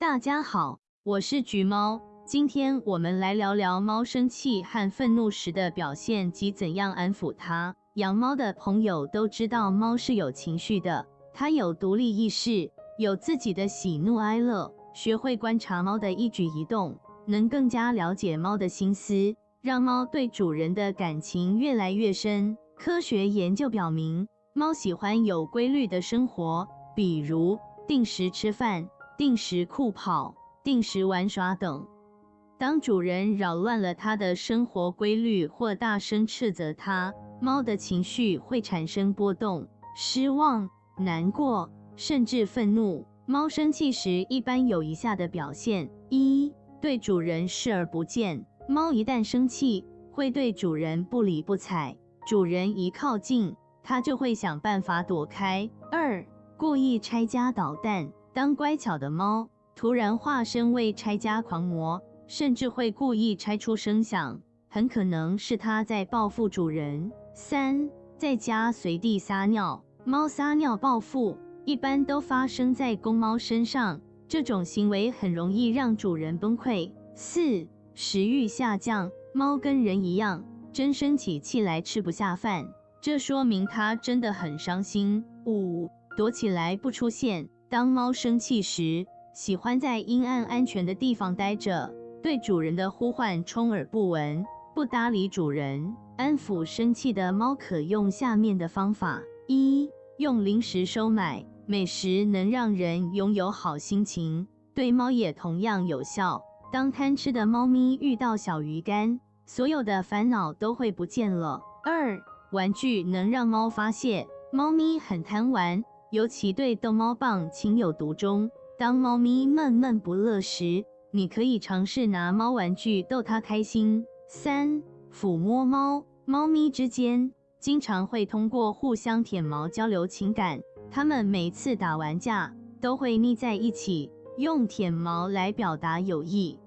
大家好，我是橘猫。今天我们来聊聊猫生气和愤怒时的表现及怎样安抚它。养猫的朋友都知道，猫是有情绪的，它有独立意识，有自己的喜怒哀乐。学会观察猫的一举一动，能更加了解猫的心思，让猫对主人的感情越来越深。科学研究表明，猫喜欢有规律的生活，比如定时吃饭。定时酷跑、定时玩耍等。当主人扰乱了它的生活规律或大声斥责它，猫的情绪会产生波动，失望、难过，甚至愤怒。猫生气时一般有以下的表现：一、对主人视而不见。猫一旦生气，会对主人不理不睬，主人一靠近，它就会想办法躲开。二、故意拆家捣蛋。当乖巧的猫突然化身为拆家狂魔，甚至会故意拆出声响，很可能是它在报复主人。三，在家随地撒尿，猫撒尿报复一般都发生在公猫身上，这种行为很容易让主人崩溃。四，食欲下降，猫跟人一样，真生起气来吃不下饭，这说明它真的很伤心。五，躲起来不出现。当猫生气时，喜欢在阴暗安全的地方待着，对主人的呼唤充耳不闻，不搭理主人。安抚生气的猫可用下面的方法：一、用零食收买，美食能让人拥有好心情，对猫也同样有效。当贪吃的猫咪遇到小鱼干，所有的烦恼都会不见了。二、玩具能让猫发泄，猫咪很贪玩。尤其对逗猫棒情有独钟。当猫咪闷闷不乐时，你可以尝试拿猫玩具逗它开心。三、抚摸猫，猫咪之间经常会通过互相舔毛交流情感。它们每次打完架都会腻在一起，用舔毛来表达友谊。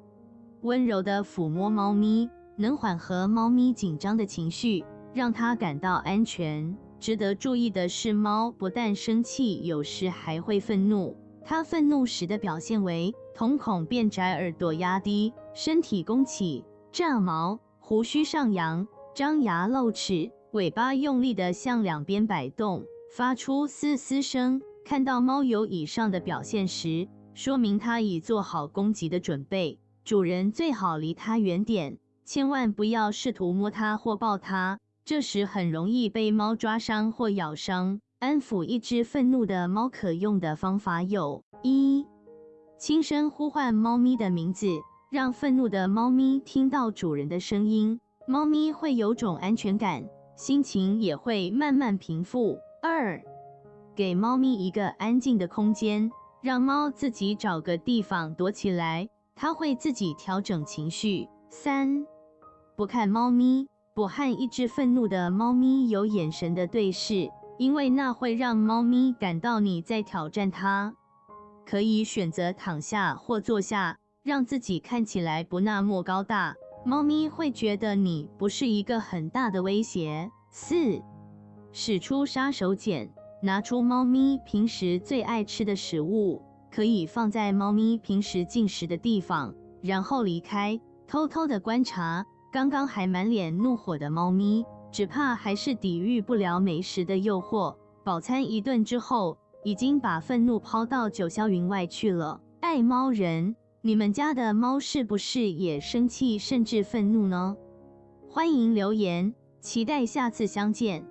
温柔的抚摸猫咪，能缓和猫咪紧张的情绪，让它感到安全。值得注意的是，猫不但生气，有时还会愤怒。它愤怒时的表现为瞳孔变窄、耳朵压低、身体弓起、炸毛、胡须上扬、张牙露齿、尾巴用力地向两边摆动，发出嘶嘶声。看到猫有以上的表现时，说明它已做好攻击的准备。主人最好离它远点，千万不要试图摸它或抱它。这时很容易被猫抓伤或咬伤。安抚一只愤怒的猫可用的方法有：一、轻声呼唤猫咪的名字，让愤怒的猫咪听到主人的声音，猫咪会有种安全感，心情也会慢慢平复。二、给猫咪一个安静的空间，让猫自己找个地方躲起来，它会自己调整情绪。三、不看猫咪。不和一只愤怒的猫咪有眼神的对视，因为那会让猫咪感到你在挑战它。可以选择躺下或坐下，让自己看起来不那么高大，猫咪会觉得你不是一个很大的威胁。四，使出杀手锏，拿出猫咪平时最爱吃的食物，可以放在猫咪平时进食的地方，然后离开，偷偷的观察。刚刚还满脸怒火的猫咪，只怕还是抵御不了美食的诱惑。饱餐一顿之后，已经把愤怒抛到九霄云外去了。爱猫人，你们家的猫是不是也生气甚至愤怒呢？欢迎留言，期待下次相见。